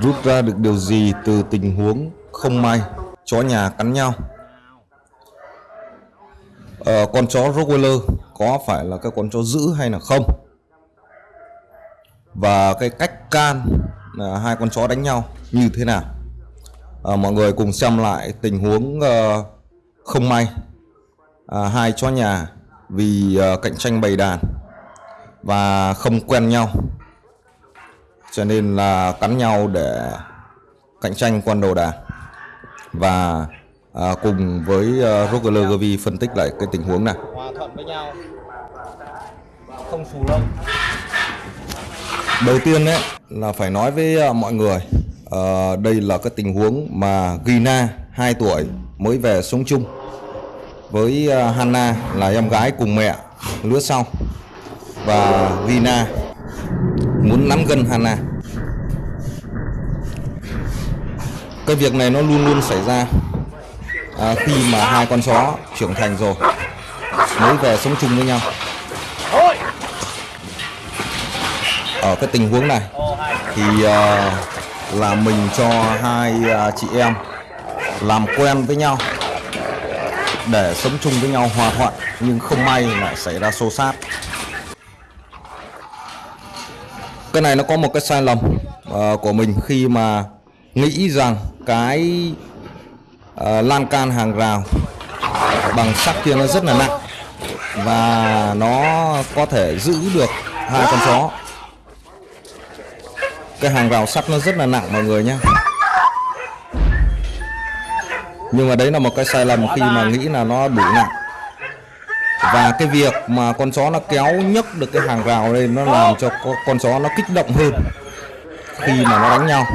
Rút ra được điều gì từ tình huống không may chó nhà cắn nhau? Ờ, con chó Rottweiler có phải là cái con chó dữ hay là không? Và cái cách can là hai con chó đánh nhau như thế nào? À, mọi người cùng xem lại tình huống uh, không may à, hai chó nhà vì uh, cạnh tranh bầy đàn và không quen nhau cho nên là cắn nhau để cạnh tranh con đầu đàn và à, cùng với uh, Roger Gavi phân tích lại cái tình huống này. Hòa thuận với nhau. Không xù lông. Đầu tiên đấy là phải nói với uh, mọi người uh, đây là cái tình huống mà Gina 2 tuổi mới về sống chung với uh, Hana là em gái cùng mẹ lứa sau. Và Gina muốn nắm gần Hana. Cái việc này nó luôn luôn xảy ra à, khi mà hai con chó trưởng thành rồi mới về sống chung với nhau. Ở cái tình huống này thì à, là mình cho hai à, chị em làm quen với nhau để sống chung với nhau hòa thuận nhưng không may lại xảy ra xô xát cái này nó có một cái sai lầm uh, của mình khi mà nghĩ rằng cái uh, lan can hàng rào bằng sắt kia nó rất là nặng và nó có thể giữ được hai con chó. Cái hàng rào sắt nó rất là nặng mọi người nhé nhưng mà đấy là một cái sai lầm khi mà nghĩ là nó đủ nặng và cái việc mà con chó nó kéo nhấc được cái hàng rào lên nó làm cho con chó nó kích động hơn khi mà nó đánh nhau.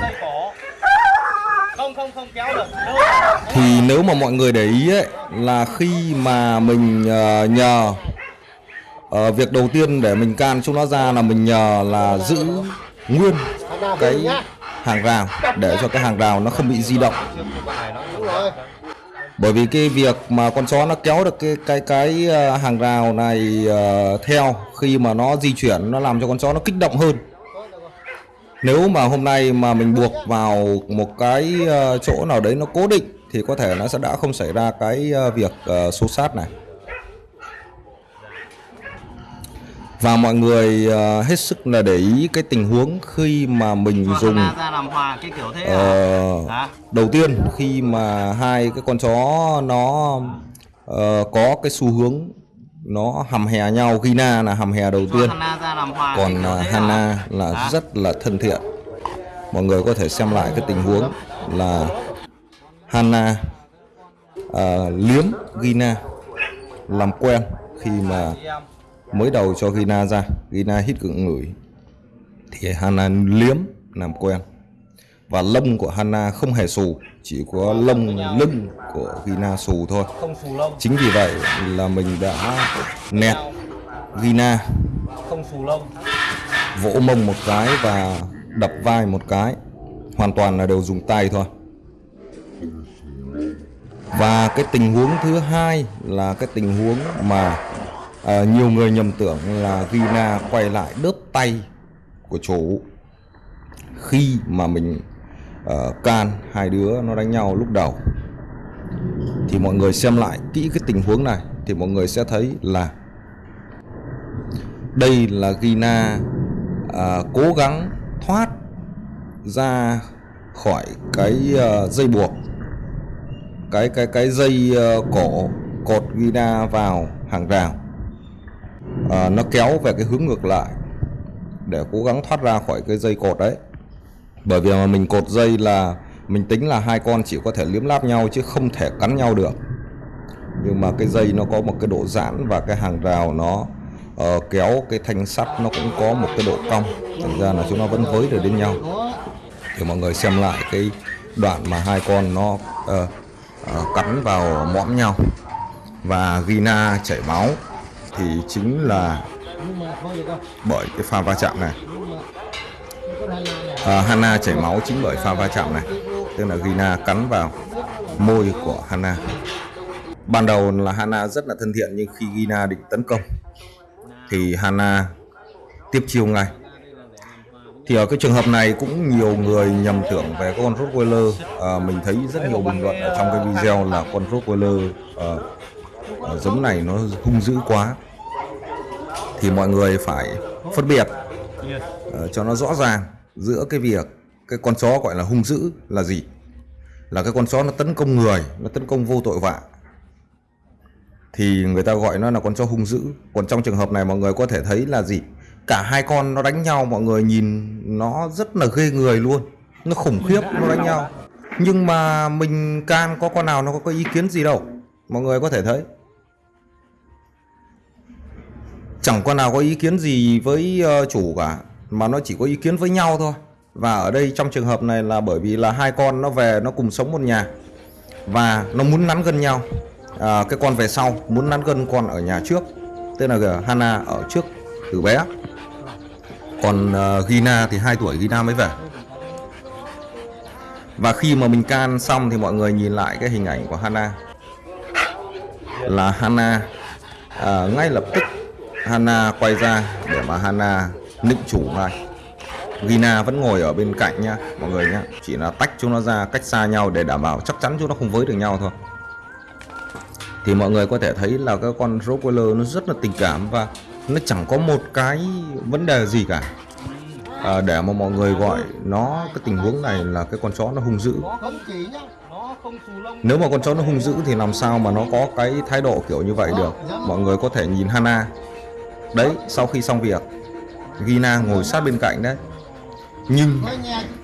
Thì nếu mà mọi người để ý ấy là khi mà mình uh, nhờ uh, việc đầu tiên để mình can chúng nó ra là mình nhờ là giữ nguyên cái hàng rào để cho cái hàng rào nó không bị di động bởi vì cái việc mà con chó nó kéo được cái cái cái à, hàng rào này uh, theo khi mà nó di chuyển nó làm cho con chó nó kích động hơn. Nếu mà hôm nay mà mình buộc vào một cái uh, chỗ nào đấy nó cố định thì có thể nó sẽ đã không xảy ra cái uh, việc uh, xô sát này. Và mọi người uh, hết sức là để ý cái tình huống khi mà mình Cho dùng ra làm hòa cái kiểu thế Ờ, à? đầu tiên khi mà hai cái con chó nó ờ, có cái xu hướng nó hầm hè nhau Gina là hầm hè đầu Cho tiên còn à, thế Hana à? là Hả? rất là thân thiện mọi người có thể xem lại cái tình huống là Hana à, liếm Gina làm quen khi mà. Mới đầu cho Gina ra Gina hít cựng ngửi. Thì Hana liếm làm quen. Và lông của Hana không hề xù chỉ có lông lưng của Gina xù thôi. Chính vì vậy là mình đã nẹt Gina. Không xù lông. Vỗ mông một cái và đập vai một cái. Hoàn toàn là đều dùng tay thôi. Và cái tình huống thứ hai là cái tình huống mà à, nhiều người nhầm tưởng là Gina quay lại đớp tay của chủ khi mà mình uh, can hai đứa nó đánh nhau lúc đầu. Thì mọi người xem lại kỹ cái tình huống này thì mọi người sẽ thấy là đây là Gina uh, ờ, cố gắng thoát ra khỏi cái uh, dây buộc cái cái cái dây uh, cổ cột Gina vào hàng rào à, nó kéo về cái hướng ngược lại để cố gắng thoát ra khỏi cái dây cột đấy. Bởi vì mà mình cột dây là mình tính là hai con chỉ có thể liếm láp nhau chứ không thể cắn nhau được. Nhưng mà cái dây nó có một cái độ giãn và cái hàng rào nó uh, kéo cái thanh sắt nó cũng có một cái độ cong. Thành ra là chúng nó vẫn với được đến nhau. Thì mọi người xem lại cái đoạn mà hai con nó uh, uh, cắn vào mõm nhau. Và Gina chảy máu thì chính là bởi cái pha va chạm này. À, Hana chảy máu chính bởi pha va chạm này. Tức là Gina cắn vào môi của Hana. Ban đầu là Hana rất là thân thiện nhưng khi Gina định tấn công thì Hana tiếp chiêu ngay. Thì ở cái trường hợp này cũng nhiều người nhầm tưởng về con Rottweiler. À, mình thấy rất nhiều bình luận ở trong cái video là con Rottweiler à, giống này nó hung dữ quá thì mọi người phải phân biệt uh, cho nó rõ ràng giữa cái việc cái con chó gọi là hung dữ là gì. Là cái con chó nó tấn công người nó tấn công vô tội vạ. Thì người ta gọi nó là con chó hung dữ. Còn trong trường hợp này mọi người có thể thấy là gì? Cả hai con nó đánh nhau mọi người nhìn nó rất là ghê người luôn. Nó khủng khiếp nó đánh nhau. Nhưng mà mình can có con nào nó có ý kiến gì đâu mọi người có thể thấy. Chẳng con nào có ý kiến gì với ờ, chủ cả mà nó chỉ có ý kiến với nhau thôi. Và ở đây trong trường hợp này là bởi vì là hai con nó về nó cùng sống một nhà. Và nó muốn nắn gần nhau. À, cái con về sau muốn nắn gần con ở nhà trước. Tên là Hana ở trước từ bé. Còn uh, Gina thì 2 tuổi Gina mới về. Và khi mà mình can xong thì mọi người nhìn lại cái hình ảnh của Hana là Hana. À, ngay lập tức Hana quay ra để mà Hana nịnh chủ ngay Gina vẫn ngồi ở bên cạnh nha mọi người nhá. Chỉ là tách chúng nó ra cách xa nhau để đảm bảo chắc chắn chúng nó không với được nhau thôi. Thì mọi người có thể thấy là cái con Rottweiler nó rất là tình cảm và nó chẳng có một cái vấn đề gì cả. À, để mà mọi người gọi nó cái tình huống này là cái con chó nó hung dữ nếu mà con chó nó hung dữ thì làm sao mà nó có cái thái độ kiểu như vậy được? Mọi người có thể nhìn Hana. Đấy sau khi xong việc Gina ngồi sát bên cạnh đấy. Nhưng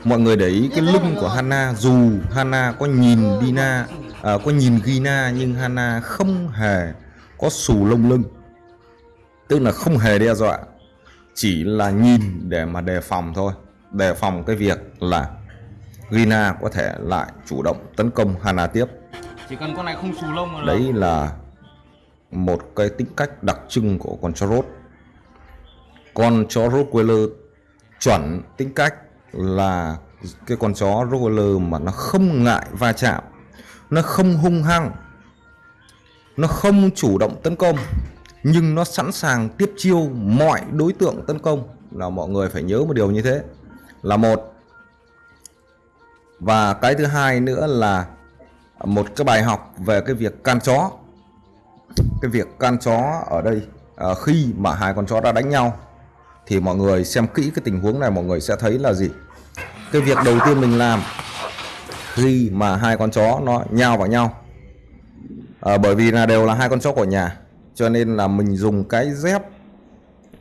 mọi người để ý cái lưng của Hana dù Hana có nhìn Dina à, có nhìn Gina nhưng Hana không hề có xù lông lưng. Tức là không hề đe dọa chỉ là nhìn để mà đề phòng thôi. Đề phòng cái việc là Gina có thể lại chủ động tấn công Hana tiếp. Chỉ cần con này không xù lông là đấy là một cái tính cách đặc trưng của con chó rốt. Con chó Rottweiler chuẩn tính cách là cái con chó Rottweiler mà nó không ngại va chạm nó không hung hăng nó không chủ động tấn công nhưng nó sẵn sàng tiếp chiêu mọi đối tượng tấn công. Là mọi người phải nhớ một điều như thế. Là một và cái thứ hai nữa là một cái bài học về cái việc can chó. Cái việc can chó ở đây à, khi mà hai con chó đã đánh nhau thì mọi người xem kỹ cái tình huống này mọi người sẽ thấy là gì? Cái việc đầu tiên mình làm khi mà hai con chó nó nhào vào nhau à, bởi vì là đều là hai con chó của nhà cho nên là mình dùng cái dép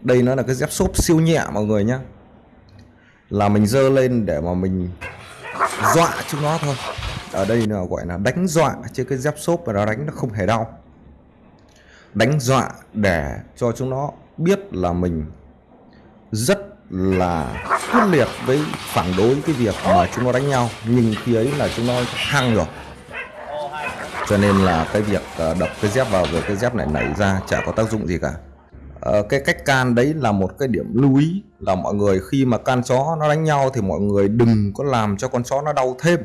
đây nó là cái dép xốp siêu nhẹ mọi người nhé là mình dơ lên để mà mình dọa chúng nó thôi. Ở đây là gọi là đánh dọa, chứ cái dép xốp mà nó đánh nó không hề đau. Đánh dọa để cho chúng nó biết là mình rất là quyết liệt với phản đối cái việc mà chúng nó đánh nhau. Nhưng khi ấy là chúng nó hăng rồi. Cho nên là cái việc ờ, đập cái dép vào rồi cái dép này nảy ra chả có tác dụng gì cả. Ờ, cái cách can đấy là một cái điểm lưu ý là mọi người khi mà can chó nó đánh nhau thì mọi người đừng có làm cho con chó nó đau thêm.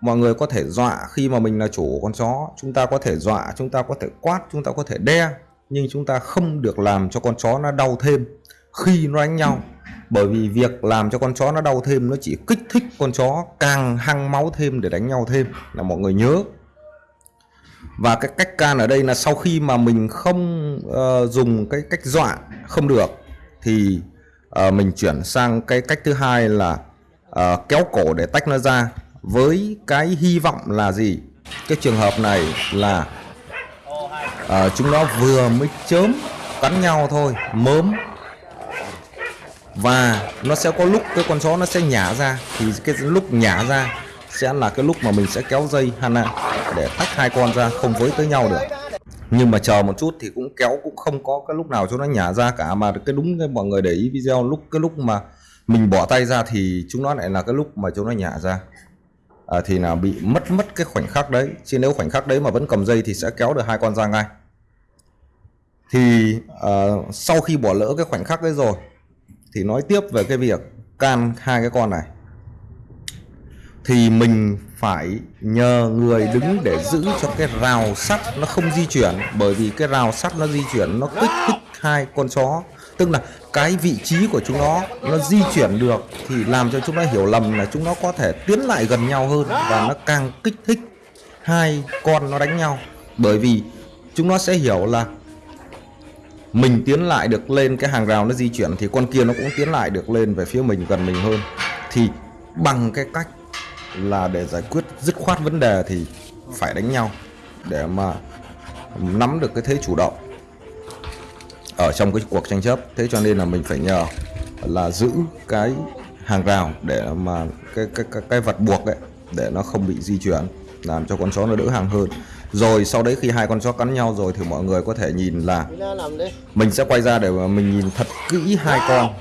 Mọi người có thể dọa khi mà mình là chủ của con chó, chúng ta có thể dọa, chúng ta có thể quát, chúng ta có thể đe, nhưng chúng ta không được làm cho con chó nó đau thêm khi nó đánh nhau. Bởi vì việc làm cho con chó nó đau thêm nó chỉ kích thích con chó càng hăng máu thêm để đánh nhau thêm là mọi người nhớ và cái cách can ở đây là sau khi mà mình không uh, dùng cái cách dọa không được thì uh, mình chuyển sang cái cách thứ hai là uh, kéo cổ để tách nó ra với cái hy vọng là gì? Cái trường hợp này là uh, chúng nó vừa mới chớm cắn nhau thôi mớm. Và nó sẽ có lúc cái con chó nó sẽ nhả ra thì cái lúc nhả ra sẽ là cái lúc mà mình sẽ kéo dây Hana để tách hai con ra không với tới nhau được. Nhưng mà chờ một chút thì cũng kéo cũng không có cái lúc nào cho nó nhả ra cả mà cái đúng cái mọi người để ý video lúc cái lúc mà mình bỏ tay ra thì chúng nó lại là cái lúc mà chúng nó nhả ra. À, thì là bị mất mất cái khoảnh khắc đấy. Chứ nếu khoảnh khắc đấy mà vẫn cầm dây thì sẽ kéo được hai con ra ngay. Thì uh, sau khi bỏ lỡ cái khoảnh khắc đấy rồi thì nói tiếp về cái việc can hai cái con này thì mình phải nhờ người đứng để giữ cho cái rào sắt nó không di chuyển, bởi vì cái rào sắt nó di chuyển nó kích thích hai con chó. Tức là cái vị trí của chúng nó nó di chuyển được thì làm cho chúng nó hiểu lầm là chúng nó có thể tiến lại gần nhau hơn và nó càng kích thích hai con nó đánh nhau. Bởi vì chúng nó sẽ hiểu là mình tiến lại được lên cái hàng rào nó di chuyển thì con kia nó cũng tiến lại được lên về phía mình, gần mình hơn. Thì bằng cái cách là để giải quyết dứt khoát vấn đề thì phải đánh nhau để mà nắm được cái thế chủ động ở trong cái cuộc tranh chấp. Thế cho nên là mình phải nhờ là giữ cái hàng rào để mà cái cái cái, cái vật buộc ấy để nó không bị di chuyển làm cho con chó nó đỡ hàng hơn. Rồi sau đấy khi hai con chó cắn nhau rồi thì mọi người có thể nhìn là mình sẽ quay ra để mà mình nhìn thật kỹ hai con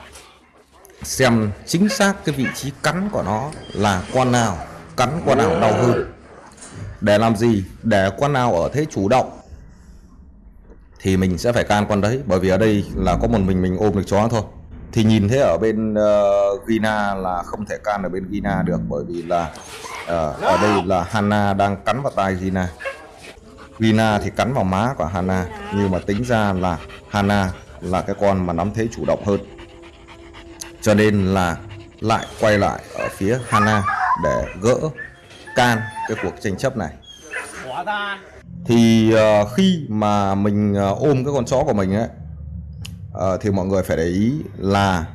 xem chính xác cái vị trí cắn của nó là con nào cắn con nào đau hơn. Để làm gì? Để con nào ở thế chủ động thì mình sẽ phải can con đấy. Bởi vì ở đây là có một mình mình ôm được chó thôi. Thì nhìn thấy ở bên uh, Gina là không thể can ở bên Gina được. Bởi vì là uh, ở đây là Hana đang cắn vào tai Gina. Gina thì cắn vào má của Hana. Nhưng mà tính ra là Hana là cái con mà nắm thế chủ động hơn cho nên là lại quay lại ở phía Hana để gỡ can cái cuộc tranh chấp này. Thì uh, khi mà mình uh, ôm cái con chó của mình ấy uh, thì mọi người phải để ý là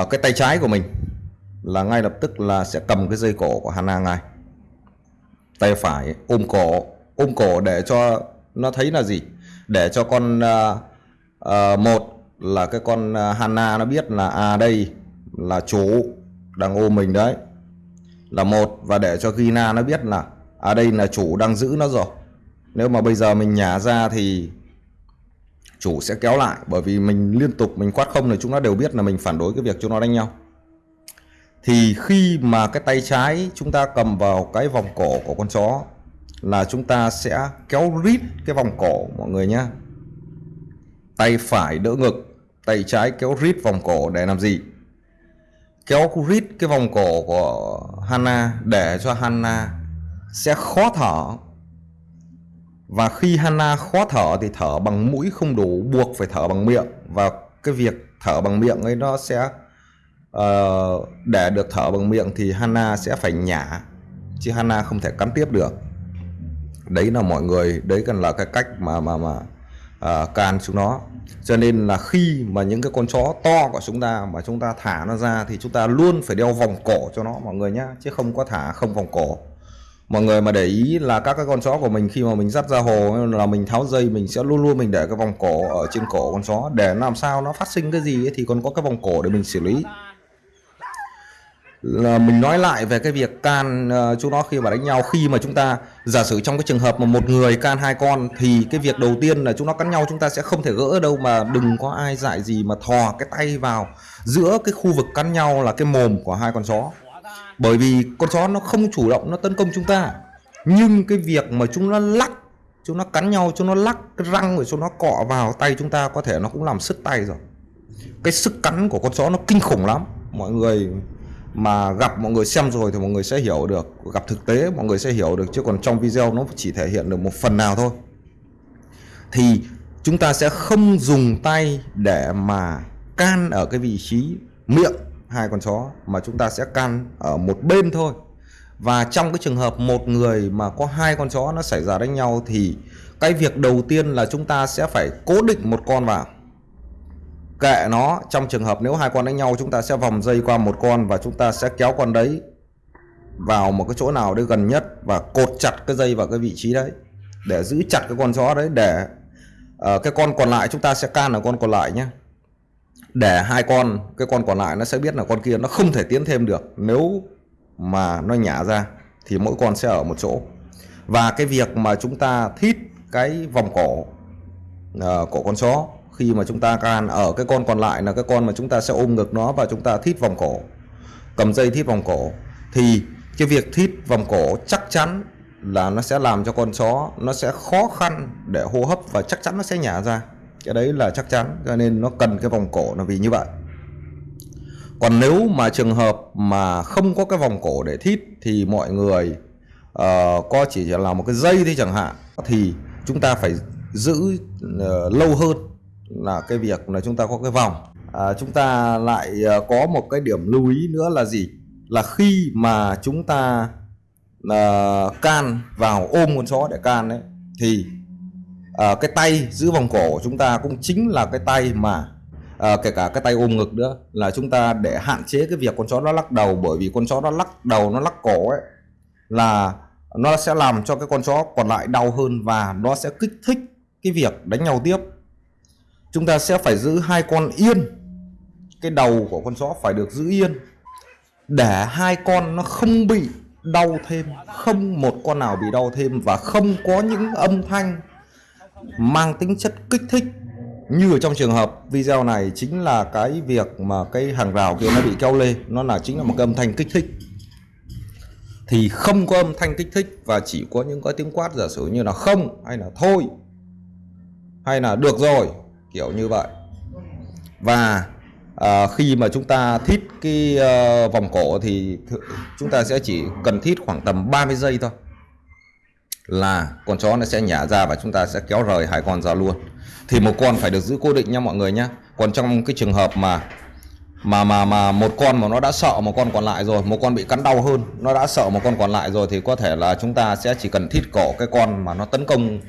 uh, cái tay trái của mình là ngay lập tức là sẽ cầm cái dây cổ của Hana ngay. Tay phải ôm cổ ôm cổ để cho nó thấy là gì? Để cho con uh, uh, một là cái con à, Hana nó biết là à đây là chủ đang ôm mình đấy. Là một, và để cho Gina nó biết là à đây là chủ đang giữ nó rồi. Nếu mà bây giờ mình nhả ra thì chủ sẽ kéo lại, bởi vì mình liên tục mình quát không thì chúng nó đều biết là mình phản đối cái việc chúng nó đánh nhau. Thì khi mà cái tay trái chúng ta cầm vào cái vòng cổ của con chó là chúng ta sẽ kéo rít cái vòng cổ, mọi người nhé tay phải đỡ ngực tay trái kéo rít vòng cổ để làm gì? Kéo rít cái vòng cổ của Hana để cho Hana sẽ khó thở. Và khi Hana khó thở thì thở bằng mũi không đủ buộc phải thở bằng miệng. Và cái việc thở bằng miệng ấy nó sẽ uh, để được thở bằng miệng thì Hana sẽ phải nhả chứ Hana không thể cắn tiếp được. Đấy là mọi người đấy cần là cái cách mà mà mà uh, can chúng nó cho nên là khi mà những cái con chó to của chúng ta mà chúng ta thả nó ra thì chúng ta luôn phải đeo vòng cổ cho nó mọi người nhá chứ không có thả không vòng cổ. Mọi người mà để ý là các cái con chó của mình khi mà mình dắt ra hồ là mình tháo dây mình sẽ luôn luôn mình để cái vòng cổ ở trên cổ con chó. Để làm sao nó phát sinh cái gì ấy, thì còn có cái vòng cổ để mình xử lý là mình nói lại về cái việc can ờ, uh, chúng nó khi mà đánh nhau. Khi mà chúng ta giả sử trong cái trường hợp mà một người can hai con thì cái việc đầu tiên là chúng nó cắn nhau chúng ta sẽ không thể gỡ đâu mà đừng có ai dại gì mà thò cái tay vào giữa cái khu vực cắn nhau là cái mồm của hai con chó. Bởi vì con chó nó không chủ động nó tấn công chúng ta. Nhưng cái việc mà chúng nó lắc chúng nó cắn nhau chúng nó lắc cái răng rồi chúng nó cọ vào tay chúng ta có thể nó cũng làm sứt tay rồi. Cái sức cắn của con chó nó kinh khủng lắm. Mọi người mà gặp mọi người xem rồi thì mọi người sẽ hiểu được, gặp thực tế mọi người sẽ hiểu được, chứ còn trong video nó chỉ thể hiện được một phần nào thôi. Thì chúng ta sẽ không dùng tay để mà can ở cái vị trí miệng hai con chó, mà chúng ta sẽ can ở một bên thôi. Và trong cái trường hợp một người mà có hai con chó nó xảy ra đánh nhau thì cái việc đầu tiên là chúng ta sẽ phải cố định một con vào kệ nó. Trong trường hợp nếu hai con đánh nhau chúng ta sẽ vòng dây qua một con và chúng ta sẽ kéo con đấy vào một cái chỗ nào đấy gần nhất và cột chặt cái dây vào cái vị trí đấy để giữ chặt cái con chó đấy để uh, cái con còn lại chúng ta sẽ can ở con còn lại nhé. Để hai con cái con còn lại nó sẽ biết là con kia nó không thể tiến thêm được. Nếu mà nó nhả ra thì mỗi con sẽ ở một chỗ. Và cái việc mà chúng ta thít cái vòng cổ uh, của con chó khi mà chúng ta can ở cái con còn lại là cái con mà chúng ta sẽ ôm ngực nó và chúng ta thít vòng cổ cầm dây thít vòng cổ thì cái việc thít vòng cổ chắc chắn là nó sẽ làm cho con chó nó sẽ khó khăn để hô hấp và chắc chắn nó sẽ nhả ra. Cái đấy là chắc chắn cho nên nó cần cái vòng cổ là vì như vậy. Còn nếu mà trường hợp mà không có cái vòng cổ để thít thì mọi người uh, có chỉ là một cái dây thôi chẳng hạn thì chúng ta phải giữ uh, lâu hơn là cái việc là chúng ta có cái vòng. À, chúng ta lại à, có một cái điểm lưu ý nữa là gì? Là khi mà chúng ta uh, can vào ôm con chó để can đấy thì uh, cái tay giữ vòng cổ của chúng ta cũng chính là cái tay mà uh, kể cả cái tay ôm ngực nữa là chúng ta để hạn chế cái việc con chó nó lắc đầu. Bởi vì con chó nó lắc đầu nó lắc cổ ấy là nó sẽ làm cho cái con chó còn lại đau hơn và nó sẽ kích thích cái việc đánh nhau tiếp chúng ta sẽ phải giữ hai con yên. Cái đầu của con chó phải được giữ yên. Để hai con nó không bị đau thêm, không một con nào bị đau thêm và không có những âm thanh mang tính chất kích thích như ở trong trường hợp video này chính là cái việc mà cái hàng rào kia nó bị kéo lê. Nó là chính là một cái âm thanh kích thích. Thì không có âm thanh kích thích và chỉ có những cái tiếng quát giả sử như là không, hay là thôi, hay là được rồi kiểu như vậy. Và à, khi mà chúng ta thít cái à, vòng cổ thì chúng ta sẽ chỉ cần thít khoảng tầm 30 giây thôi. Là con chó nó sẽ nhả ra và chúng ta sẽ kéo rời hai con ra luôn. Thì một con phải được giữ cố định nha mọi người nhé còn trong cái trường hợp mà mà mà mà một con mà nó đã sợ một con còn lại rồi một con bị cắn đau hơn nó đã sợ một con còn lại rồi thì có thể là chúng ta sẽ chỉ cần thít cổ cái con mà nó tấn công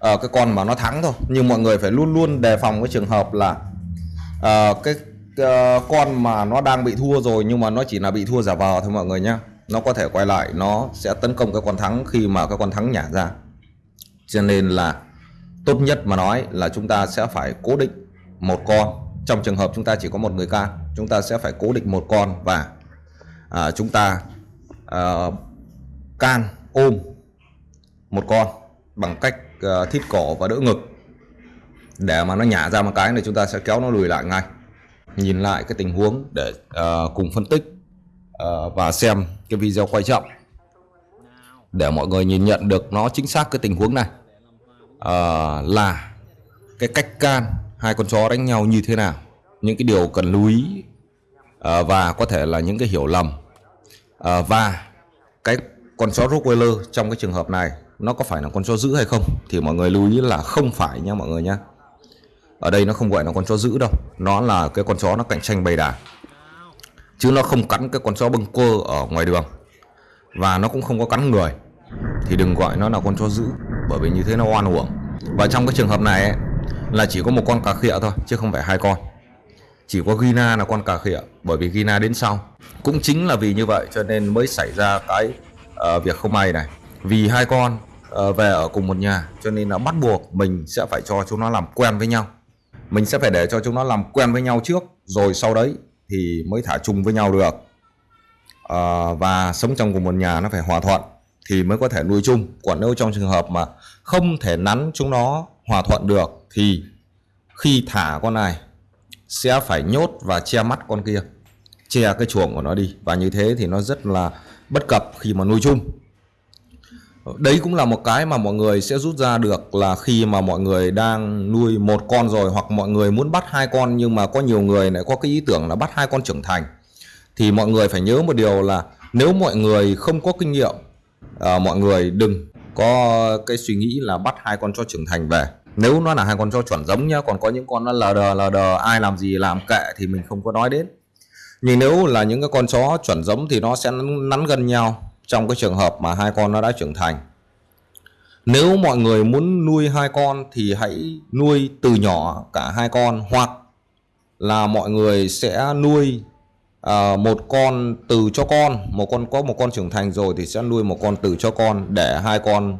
à, cái con mà nó thắng thôi. Nhưng mọi người phải luôn luôn đề phòng cái trường hợp là à, cái à, con mà nó đang bị thua rồi nhưng mà nó chỉ là bị thua giả vờ thôi mọi người nhé nó có thể quay lại nó sẽ tấn công cái con thắng khi mà cái con thắng nhả ra. Cho nên là tốt nhất mà nói là chúng ta sẽ phải cố định một con. Trong trường hợp chúng ta chỉ có một người can chúng ta sẽ phải cố định một con và à, chúng ta à, can ôm một con bằng cách Ờ, thít cổ và đỡ ngực. Để mà nó nhả ra một cái thì chúng ta sẽ kéo nó lùi lại ngay. Nhìn lại cái tình huống để uh, cùng phân tích uh, và xem cái video quay chậm. Để mọi người nhìn nhận được nó chính xác cái tình huống này. Uh, là cái cách can hai con chó đánh nhau như thế nào. Những cái điều cần lưu ý uh, và có thể là những cái hiểu lầm. Uh, và cái con chó Rottweiler trong cái trường hợp này nó có phải là con chó giữ hay không? Thì mọi người lưu ý là không phải nha mọi người nhé ở đây nó không gọi là con chó giữ đâu. Nó là cái con chó nó cạnh tranh bầy đàn chứ nó không cắn cái con chó bưng cơ ở ngoài đường. Và nó cũng không có cắn người. Thì đừng gọi nó là con chó giữ bởi vì như thế nó oan uổng. Và trong cái trường hợp này ấy, là chỉ có một con cà khịa thôi chứ không phải hai con. Chỉ có Gina là con cà khịa bởi vì Gina đến sau. Cũng chính là vì như vậy cho nên mới xảy ra cái uh, việc không may này. Vì hai con Ờ, về ở cùng một nhà. Cho nên là bắt buộc mình sẽ phải cho chúng nó làm quen với nhau. Mình sẽ phải để cho chúng nó làm quen với nhau trước rồi sau đấy thì mới thả chung với nhau được. À, và sống trong cùng một nhà nó phải hòa thuận thì mới có thể nuôi chung. Còn nếu trong trường hợp mà không thể nắn chúng nó hòa thuận được thì khi thả con này sẽ phải nhốt và che mắt con kia che cái chuồng của nó đi. Và như thế thì nó rất là bất cập khi mà nuôi chung đấy cũng là một cái mà mọi người sẽ rút ra được là khi mà mọi người đang nuôi một con rồi hoặc mọi người muốn bắt hai con nhưng mà có nhiều người lại có cái ý tưởng là bắt hai con trưởng thành thì mọi người phải nhớ một điều là nếu mọi người không có kinh nghiệm à, mọi người đừng có cái suy nghĩ là bắt hai con cho trưởng thành về. Nếu nó là hai con cho chuẩn giống nhá còn có những con nó lờ đờ lờ đờ ai làm gì làm kệ thì mình không có nói đến. Nhưng nếu là những cái con chó chuẩn giống thì nó sẽ nắn gần nhau trong cái trường hợp mà hai con nó đã trưởng thành nếu mọi người muốn nuôi hai con thì hãy nuôi từ nhỏ cả hai con hoặc là mọi người sẽ nuôi à, một con từ cho con. Một con có một con trưởng thành rồi thì sẽ nuôi một con từ cho con để hai con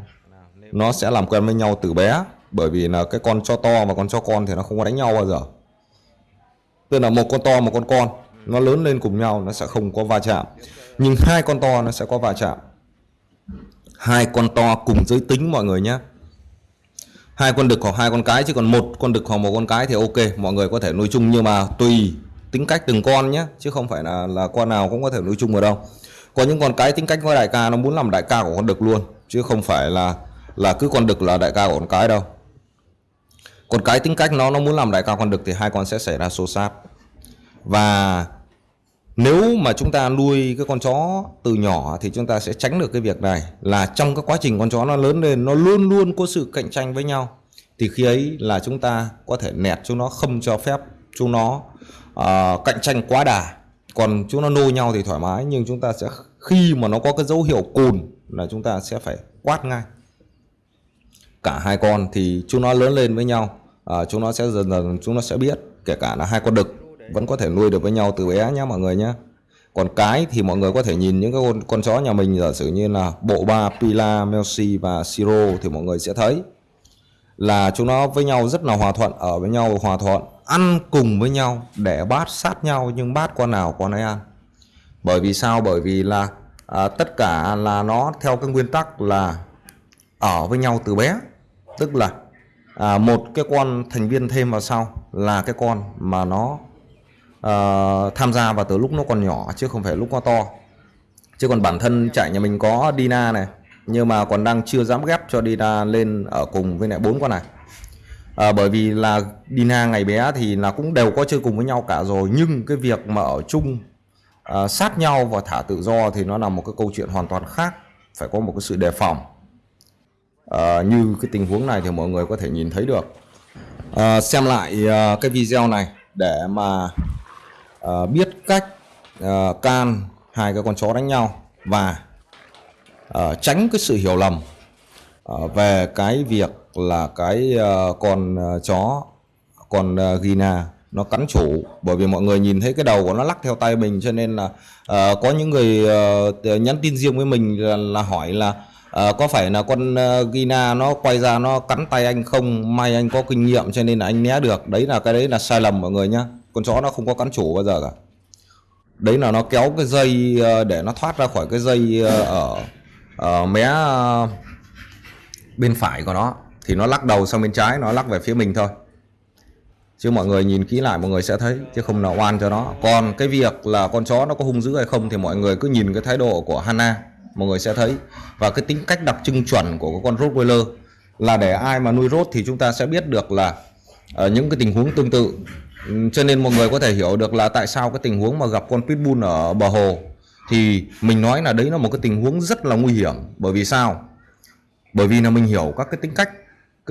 nó sẽ làm quen với nhau từ bé. Bởi vì là cái con cho to và con cho con thì nó không có đánh nhau bao giờ. Tức là một con to một con con nó lớn lên cùng nhau nó sẽ không có va chạm nhưng hai con to nó sẽ có va chạm. Hai con to cùng giới tính mọi người nhé. Hai con đực hoặc hai con cái, chứ còn một con đực hoặc một con cái thì ok, mọi người có thể nuôi chung nhưng mà tùy tính cách từng con nhé, chứ không phải là là con nào cũng có thể nuôi chung ở đâu. Có những con cái tính cách với đại ca nó muốn làm đại ca của con đực luôn, chứ không phải là là cứ con đực là đại ca của con cái đâu. Con cái tính cách nó nó muốn làm đại ca con đực thì hai con sẽ xảy ra xô xát. Và nếu mà chúng ta nuôi cái con chó từ nhỏ thì chúng ta sẽ tránh được cái việc này. Là trong cái quá trình con chó nó lớn lên nó luôn luôn có sự cạnh tranh với nhau thì khi ấy là chúng ta có thể nẹt chúng nó không cho phép chúng nó uh, cạnh tranh quá đà. Còn chúng nó nô nhau thì thoải mái nhưng chúng ta sẽ khi mà nó có cái dấu hiệu cùn là chúng ta sẽ phải quát ngay cả hai con thì chúng nó lớn lên với nhau uh, chúng nó sẽ dần dần chúng nó sẽ biết kể cả là hai con đực vẫn có thể nuôi được với nhau từ bé nhé mọi người nhé còn cái thì mọi người có thể nhìn những cái con, con chó nhà mình giả sử như là bộ ba Pila, Melsi và Siro thì mọi người sẽ thấy là chúng nó với nhau rất là hòa thuận ở với nhau hòa thuận ăn cùng với nhau để bát sát nhau nhưng bát con nào con ấy ăn. Bởi vì sao? Bởi vì là à, tất cả là nó theo cái nguyên tắc là ở với nhau từ bé. Tức là à, một cái con thành viên thêm vào sau là cái con mà nó uh, tham gia vào từ lúc nó còn nhỏ chứ không phải lúc nó to. Chứ còn bản thân chạy nhà mình có Dina này nhưng mà còn đang chưa dám ghép cho Dina lên ở cùng với lại bốn con này. À, bởi vì là Dina ngày bé thì là cũng đều có chơi cùng với nhau cả rồi nhưng cái việc mà ở chung à, sát nhau và thả tự do thì nó là một cái câu chuyện hoàn toàn khác phải có một cái sự đề phòng. À, như cái tình huống này thì mọi người có thể nhìn thấy được. À, xem lại à, cái video này để mà Ờ, biết cách ờ, can hai cái con chó đánh nhau và ờ, tránh cái sự hiểu lầm về cái việc là cái con chó con Gina nó cắn chủ. Bởi vì mọi người nhìn thấy cái đầu của nó lắc theo tay mình cho nên là uh, có những người uh, nhắn tin riêng với mình là, là hỏi là uh, có phải là con uh, Gina nó quay ra nó cắn tay anh không? May anh có kinh nghiệm cho nên là anh né được. Đấy là cái đấy là sai lầm mọi người nhá con chó nó không có cắn chủ bao giờ cả. Đấy là nó kéo cái dây ờ, để nó thoát ra khỏi cái dây ờ, ở ở mé bên phải của nó. Thì nó lắc đầu sang bên trái, nó lắc về phía mình thôi. Chứ mọi người nhìn kỹ lại, mọi người sẽ thấy, chứ không là oan cho nó. Còn cái việc là con chó nó có hung dữ hay không thì mọi người cứ nhìn cái thái độ của Hana, mọi người sẽ thấy. Và cái tính cách đặc trưng chuẩn của con Rottweiler là để ai mà nuôi rốt thì chúng ta sẽ biết được là ở những cái tình huống tương tự. Ừ, cho nên mọi người có thể hiểu được là tại sao cái tình huống mà gặp con Pitbull ở bờ hồ thì mình nói là đấy là một cái tình huống rất là nguy hiểm. Bởi vì sao? Bởi vì là mình hiểu các cái tính cách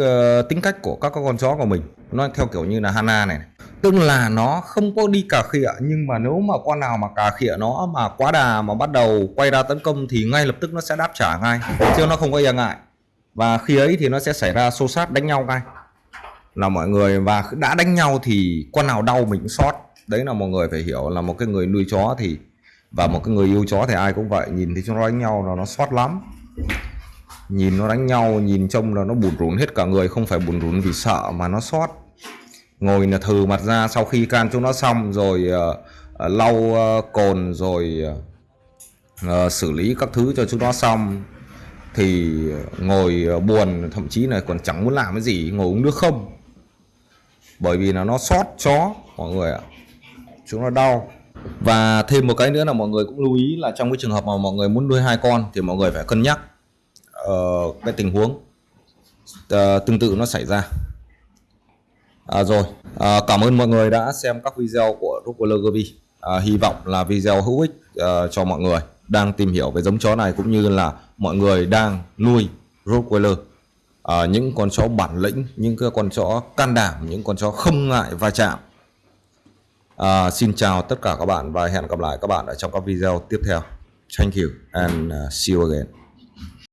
uh, tính cách của các con chó của mình. Nó theo kiểu như là Hana này. Tức là nó không có đi cà khịa nhưng mà nếu mà con nào mà cà khịa nó mà quá đà mà bắt đầu quay ra tấn công thì ngay lập tức nó sẽ đáp trả ngay chứ nó không có e ngại. Và khi ấy thì nó sẽ xảy ra xô sát đánh nhau ngay là mọi người và đã đánh nhau thì con nào đau mình cũng sót. Đấy là mọi người phải hiểu là một cái người nuôi chó thì và một cái người yêu chó thì ai cũng vậy. Nhìn thấy chúng nó đánh nhau là nó sót lắm. Nhìn nó đánh nhau nhìn trông là nó bùn rùn hết cả người. Không phải bùn rùn vì sợ mà nó sót. Ngồi là thừ mặt ra sau khi can chúng nó xong rồi uh, uh, lau uh, cồn rồi uh, xử lý các thứ cho chúng nó xong thì ngồi buồn thậm chí là còn chẳng muốn làm cái gì ngồi uống nước không bởi vì là nó sót chó mọi người ạ. Chúng nó đau. Và thêm một cái nữa là mọi người cũng lưu ý là trong cái trường hợp mà mọi người muốn nuôi hai con thì mọi người phải cân nhắc uh, cái tình huống uh, tương tự nó xảy ra. À, rồi à, cảm ơn mọi người đã xem các video của Rockwaller Gobi à, hy vọng là video hữu ích uh, cho mọi người đang tìm hiểu về giống chó này cũng như là mọi người đang nuôi Rottweiler à, những con chó bản lĩnh những cái con chó can đảm những con chó không ngại va chạm. À, xin chào tất cả các bạn và hẹn gặp lại các bạn ở trong các video tiếp theo. Thank you and uh, see you again.